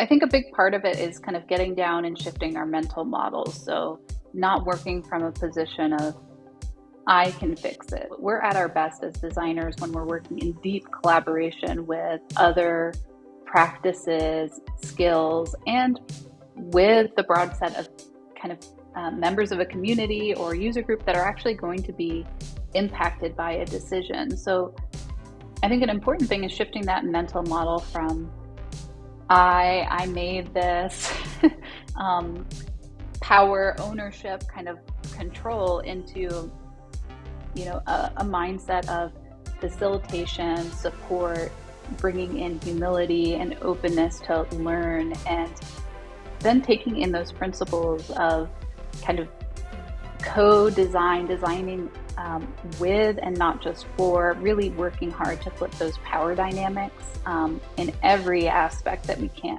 I think a big part of it is kind of getting down and shifting our mental models. So, not working from a position of, I can fix it. We're at our best as designers when we're working in deep collaboration with other practices, skills, and with the broad set of kind of uh, members of a community or user group that are actually going to be impacted by a decision. So, I think an important thing is shifting that mental model from I I made this um, power, ownership, kind of control into you know a, a mindset of facilitation, support, bringing in humility and openness to learn, and then taking in those principles of kind of co-design, designing um, with and not just for, really working hard to flip those power dynamics um, in every aspect that we can.